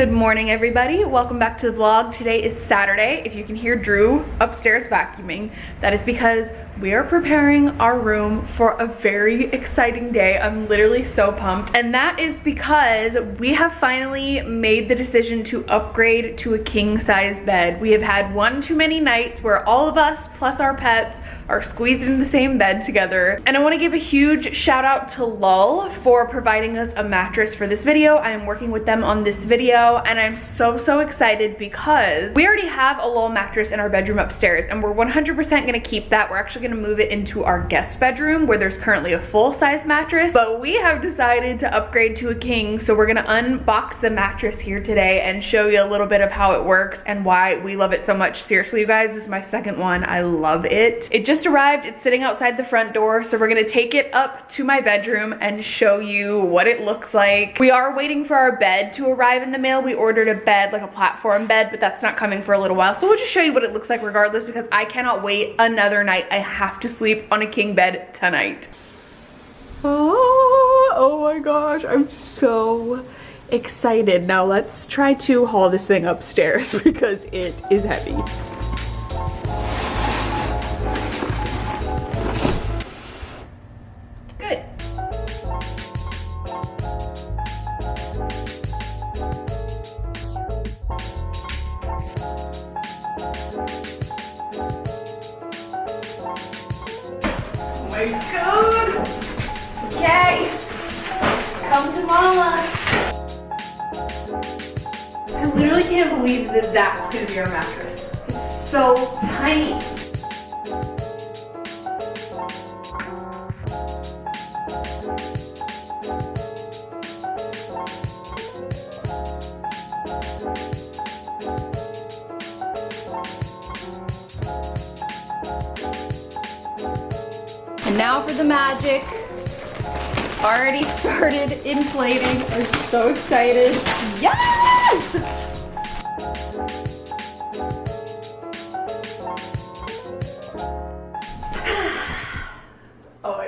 Good morning everybody, welcome back to the vlog. Today is Saturday. If you can hear Drew upstairs vacuuming, that is because we are preparing our room for a very exciting day. I'm literally so pumped. And that is because we have finally made the decision to upgrade to a king size bed. We have had one too many nights where all of us plus our pets are squeezed in the same bed together. And I wanna give a huge shout out to Lull for providing us a mattress for this video. I am working with them on this video and I'm so, so excited because we already have a Lull mattress in our bedroom upstairs and we're 100% gonna keep that. We're actually gonna gonna move it into our guest bedroom where there's currently a full-size mattress, but we have decided to upgrade to a king, so we're gonna unbox the mattress here today and show you a little bit of how it works and why we love it so much. Seriously, you guys, this is my second one. I love it. It just arrived, it's sitting outside the front door, so we're gonna take it up to my bedroom and show you what it looks like. We are waiting for our bed to arrive in the mail. We ordered a bed, like a platform bed, but that's not coming for a little while. So we'll just show you what it looks like regardless because I cannot wait another night. I have to sleep on a king bed tonight. Oh, oh my gosh, I'm so excited. Now let's try to haul this thing upstairs because it is heavy. I literally can't believe that that's gonna be our mattress. It's so tiny. And now for the magic. Already started inflating. I'm so excited. Yes! Oh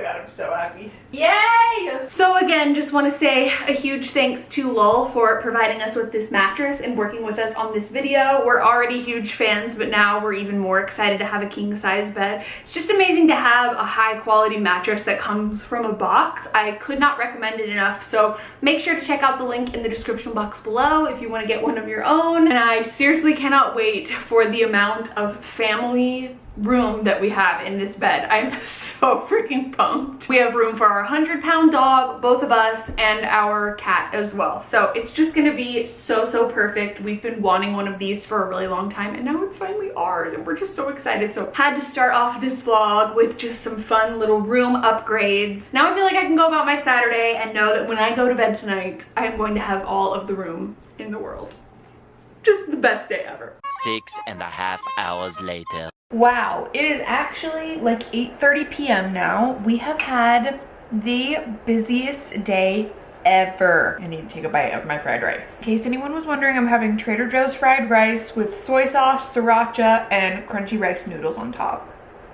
Yay! So again, just want to say a huge thanks to Lull for providing us with this mattress and working with us on this video. We're already huge fans, but now we're even more excited to have a king size bed. It's just amazing to have a high quality mattress that comes from a box. I could not recommend it enough, so make sure to check out the link in the description box below if you want to get one of your own. And I seriously cannot wait for the amount of family room that we have in this bed. I'm so freaking pumped. We have room for our 100 pound dog, both of us, and our cat as well. So it's just gonna be so, so perfect. We've been wanting one of these for a really long time and now it's finally ours and we're just so excited. So had to start off this vlog with just some fun little room upgrades. Now I feel like I can go about my Saturday and know that when I go to bed tonight, I am going to have all of the room in the world. Just the best day ever. Six and a half hours later. Wow, it is actually like 8.30 p.m. now. We have had the busiest day ever. I need to take a bite of my fried rice. In case anyone was wondering, I'm having Trader Joe's fried rice with soy sauce, sriracha, and crunchy rice noodles on top.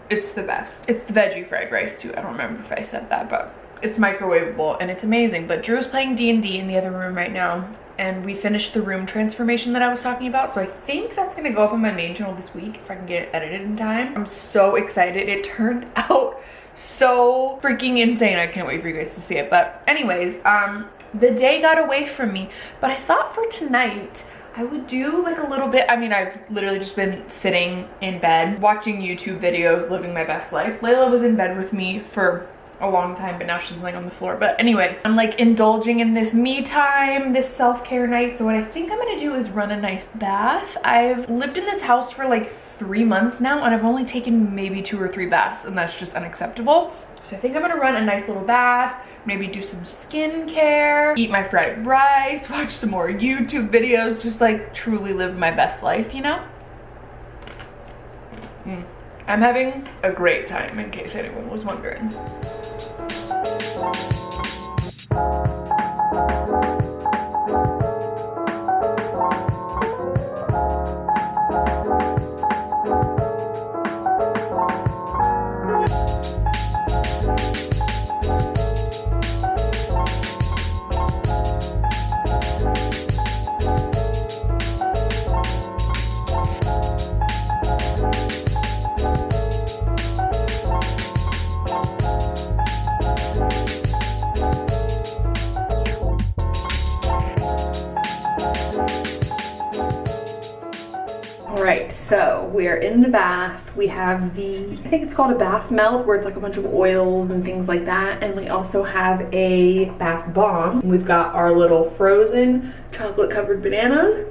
It's the best. It's the veggie fried rice too. I don't remember if I said that, but it's microwavable and it's amazing. But Drew's playing D&D in the other room right now and we finished the room transformation that I was talking about. So I think that's gonna go up on my main channel this week if I can get it edited in time. I'm so excited. It turned out so freaking insane. I can't wait for you guys to see it. But anyways, um, the day got away from me, but I thought for tonight, I would do like a little bit, I mean, I've literally just been sitting in bed, watching YouTube videos, living my best life. Layla was in bed with me for a long time, but now she's laying on the floor. But anyways, I'm like indulging in this me time, this self-care night. So what I think I'm gonna do is run a nice bath. I've lived in this house for like three months now and I've only taken maybe two or three baths and that's just unacceptable. So I think I'm gonna run a nice little bath, maybe do some skincare, eat my fried rice, watch some more YouTube videos, just like truly live my best life, you know? Mm. I'm having a great time in case anyone was wondering. So we're in the bath. We have the, I think it's called a bath melt where it's like a bunch of oils and things like that. And we also have a bath bomb. We've got our little frozen chocolate covered bananas.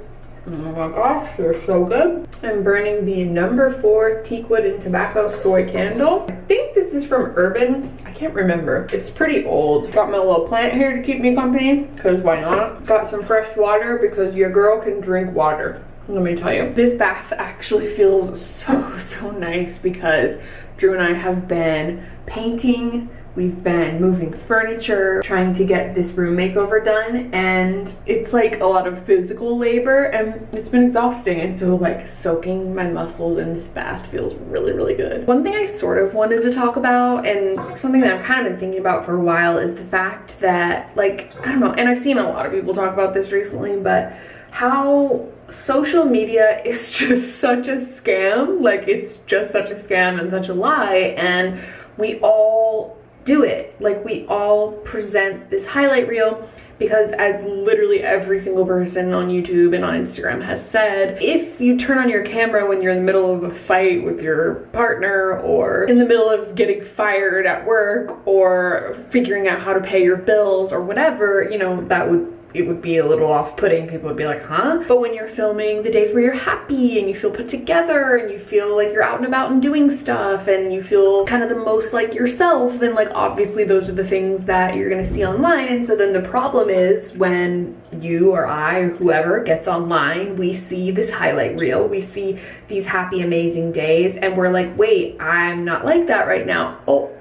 Oh my gosh, they're so good. I'm burning the number four teakwood and tobacco soy candle. I think this is from Urban. I can't remember. It's pretty old. Got my little plant here to keep me company, because why not? Got some fresh water because your girl can drink water let me tell you. This bath actually feels so, so nice because Drew and I have been painting, we've been moving furniture, trying to get this room makeover done, and it's like a lot of physical labor and it's been exhausting. And so like soaking my muscles in this bath feels really, really good. One thing I sort of wanted to talk about and something that I've kind of been thinking about for a while is the fact that like, I don't know, and I've seen a lot of people talk about this recently, but how social media is just such a scam like it's just such a scam and such a lie and we all do it. Like we all present this highlight reel because as literally every single person on YouTube and on Instagram has said, if you turn on your camera when you're in the middle of a fight with your partner or in the middle of getting fired at work or figuring out how to pay your bills or whatever, you know, that would it would be a little off-putting. People would be like, huh? But when you're filming the days where you're happy and you feel put together and you feel like you're out and about and doing stuff and you feel kind of the most like yourself, then like obviously those are the things that you're gonna see online. And so then the problem is when you or I or whoever gets online, we see this highlight reel, we see these happy, amazing days and we're like, wait, I'm not like that right now. Oh,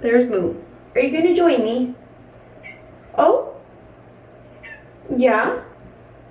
there's Moo. Are you gonna join me? Oh, yeah.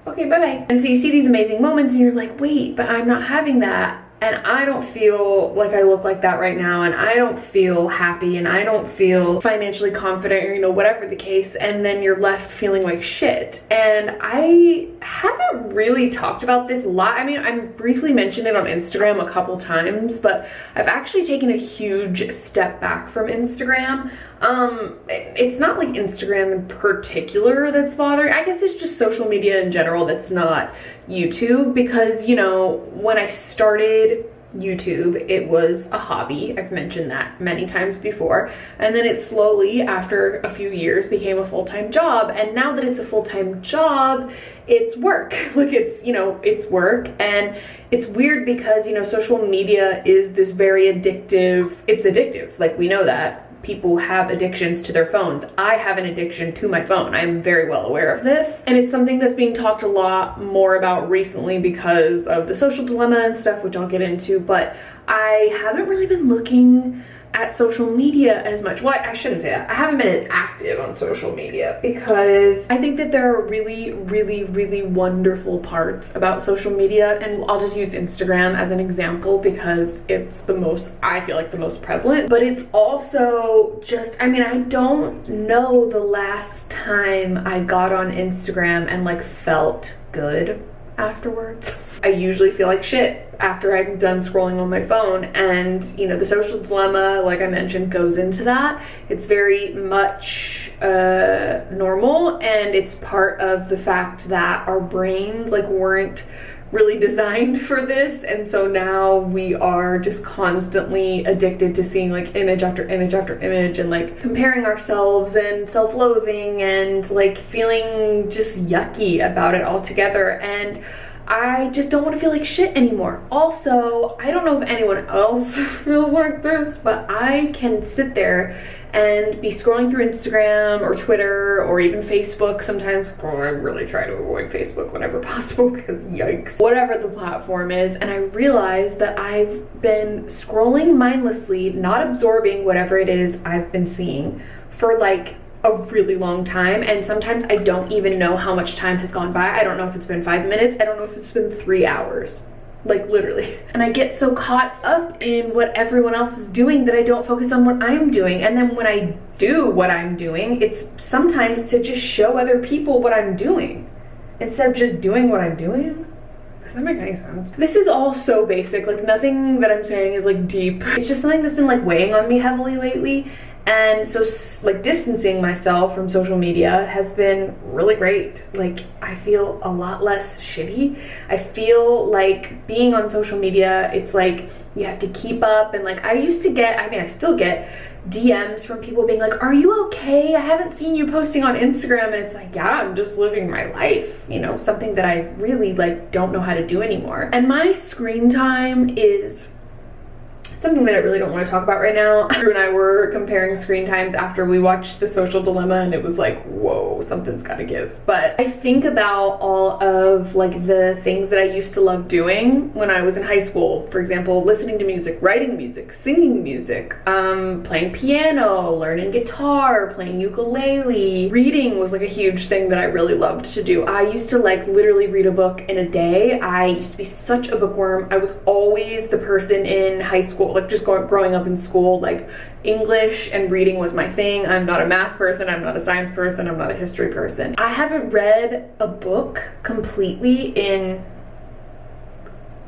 Okay, bye-bye. And so you see these amazing moments and you're like, wait, but I'm not having that and I don't feel like I look like that right now and I don't feel happy and I don't feel financially confident or you know whatever the case and then you're left feeling like shit. And I haven't really talked about this a lot. I mean I briefly mentioned it on Instagram a couple times but I've actually taken a huge step back from Instagram. Um it's not like Instagram in particular that's bothering I guess it's just social media in general that's not YouTube because you know when I started YouTube. It was a hobby. I've mentioned that many times before. And then it slowly, after a few years, became a full-time job. And now that it's a full-time job, it's work. Like it's, you know, it's work. And it's weird because, you know, social media is this very addictive, it's addictive. Like we know that people have addictions to their phones. I have an addiction to my phone. I'm very well aware of this. And it's something that's being talked a lot more about recently because of the social dilemma and stuff, which I'll get into, but I haven't really been looking at social media as much. Well, I shouldn't say that. I haven't been active on social media because I think that there are really, really, really wonderful parts about social media. And I'll just use Instagram as an example because it's the most, I feel like the most prevalent. But it's also just, I mean, I don't know the last time I got on Instagram and like felt good afterwards. I usually feel like shit after I'm done scrolling on my phone and you know the social dilemma like I mentioned goes into that it's very much uh, normal and it's part of the fact that our brains like weren't really designed for this. And so now we are just constantly addicted to seeing like image after image after image and like comparing ourselves and self-loathing and like feeling just yucky about it all together and I just don't want to feel like shit anymore. Also, I don't know if anyone else feels like this, but I can sit there and be scrolling through Instagram or Twitter or even Facebook sometimes. Oh, I really try to avoid Facebook whenever possible because yikes. Whatever the platform is, and I realize that I've been scrolling mindlessly, not absorbing whatever it is I've been seeing for like a really long time and sometimes I don't even know how much time has gone by. I don't know if it's been five minutes. I don't know if it's been three hours like literally. And I get so caught up in what everyone else is doing that I don't focus on what I'm doing. And then when I do what I'm doing, it's sometimes to just show other people what I'm doing instead of just doing what I'm doing. Does that make any sense? This is all so basic, like nothing that I'm saying is like deep. It's just something that's been like weighing on me heavily lately And so, like, distancing myself from social media has been really great. Like, I feel a lot less shitty. I feel like being on social media, it's like you have to keep up. And, like, I used to get, I mean, I still get DMs from people being like, Are you okay? I haven't seen you posting on Instagram. And it's like, Yeah, I'm just living my life, you know, something that I really, like, don't know how to do anymore. And my screen time is something that I really don't want to talk about right now. Drew and I were comparing screen times after we watched The Social Dilemma and it was like, whoa, something's gotta give. But I think about all of like the things that I used to love doing when I was in high school. For example, listening to music, writing music, singing music, um, playing piano, learning guitar, playing ukulele. Reading was like a huge thing that I really loved to do. I used to like literally read a book in a day. I used to be such a bookworm. I was always the person in high school like just growing up in school, like English and reading was my thing. I'm not a math person, I'm not a science person, I'm not a history person. I haven't read a book completely in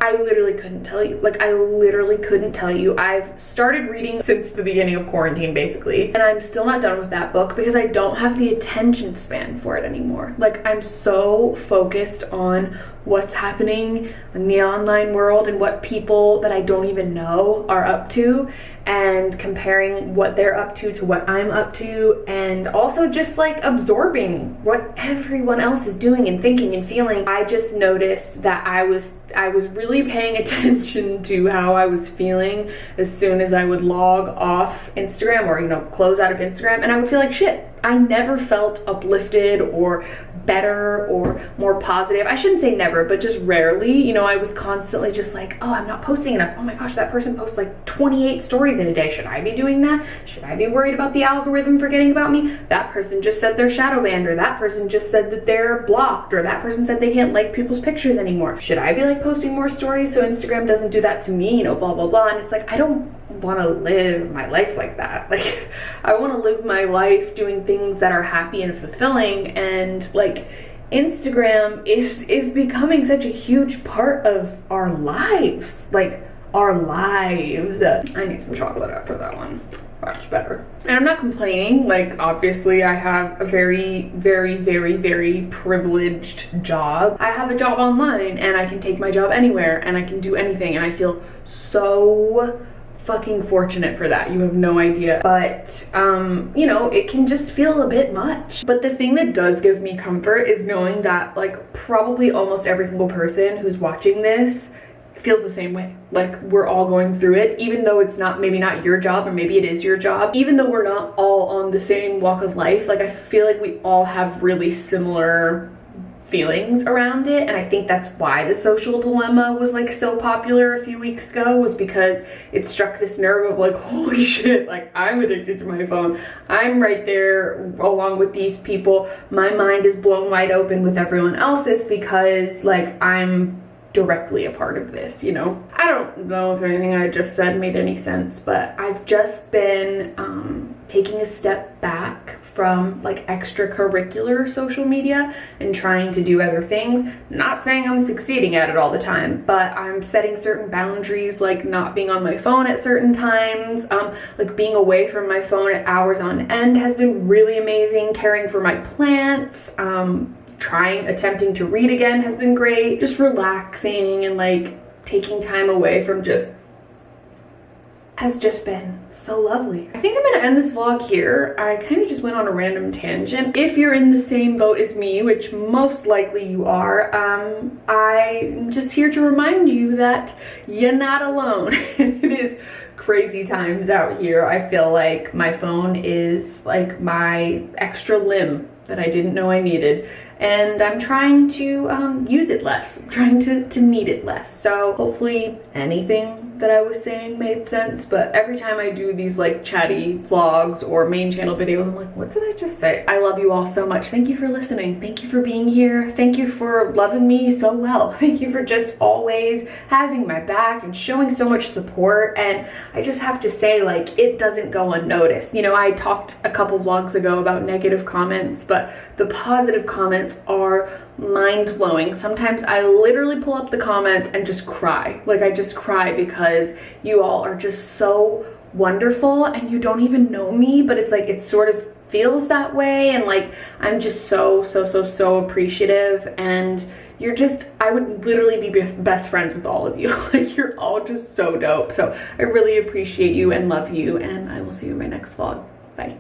I literally couldn't tell you. Like, I literally couldn't tell you. I've started reading since the beginning of quarantine, basically, and I'm still not done with that book because I don't have the attention span for it anymore. Like, I'm so focused on what's happening in the online world and what people that I don't even know are up to and comparing what they're up to to what I'm up to and also just like absorbing what everyone else is doing and thinking and feeling. I just noticed that I was I was really paying attention to how I was feeling as soon as I would log off Instagram or you know close out of Instagram and I would feel like shit I never felt uplifted or better or more positive. I shouldn't say never, but just rarely. You know, I was constantly just like, oh, I'm not posting enough. Oh my gosh, that person posts like 28 stories in a day. Should I be doing that? Should I be worried about the algorithm forgetting about me? That person just said they're shadow banned, or that person just said that they're blocked, or that person said they can't like people's pictures anymore. Should I be like posting more stories so Instagram doesn't do that to me? You know, blah, blah, blah. And it's like, I don't want to live my life like that. Like, I want to live my life doing things that are happy and fulfilling and like Instagram is is becoming such a huge part of our lives. Like our lives. I need some chocolate after that one. Much better. And I'm not complaining. Like, obviously, I have a very, very, very, very privileged job. I have a job online and I can take my job anywhere and I can do anything. And I feel so fucking fortunate for that. You have no idea. But, um, you know, it can just feel a bit much. But the thing that does give me comfort is knowing that, like, probably almost every single person who's watching this feels the same way. Like we're all going through it, even though it's not maybe not your job or maybe it is your job. Even though we're not all on the same walk of life, like I feel like we all have really similar feelings around it. And I think that's why the social dilemma was like so popular a few weeks ago was because it struck this nerve of like holy shit like I'm addicted to my phone. I'm right there along with these people. My mind is blown wide open with everyone else's because like I'm directly a part of this, you know? I don't know if anything I just said made any sense, but I've just been um, taking a step back from like extracurricular social media and trying to do other things. Not saying I'm succeeding at it all the time, but I'm setting certain boundaries like not being on my phone at certain times, um, like being away from my phone at hours on end has been really amazing, caring for my plants, um, trying, attempting to read again has been great. Just relaxing and like taking time away from just has just been so lovely. I think I'm gonna end this vlog here. I kind of just went on a random tangent. If you're in the same boat as me, which most likely you are, um, I'm just here to remind you that you're not alone. it is crazy times out here. I feel like my phone is like my extra limb that I didn't know I needed and I'm trying to um, use it less. I'm trying to, to need it less. So hopefully anything that I was saying made sense, but every time I do these like chatty vlogs or main channel videos, I'm like, what did I just say? I love you all so much. Thank you for listening. Thank you for being here. Thank you for loving me so well. Thank you for just always having my back and showing so much support. And I just have to say, like, it doesn't go unnoticed. You know, I talked a couple vlogs ago about negative comments, but the positive comments are mind-blowing. Sometimes I literally pull up the comments and just cry. Like I just cry because you all are just so wonderful and you don't even know me, but it's like it sort of feels that way. And like I'm just so so so so appreciative. And you're just I would literally be best friends with all of you. Like you're all just so dope. So I really appreciate you and love you. And I will see you in my next vlog. Bye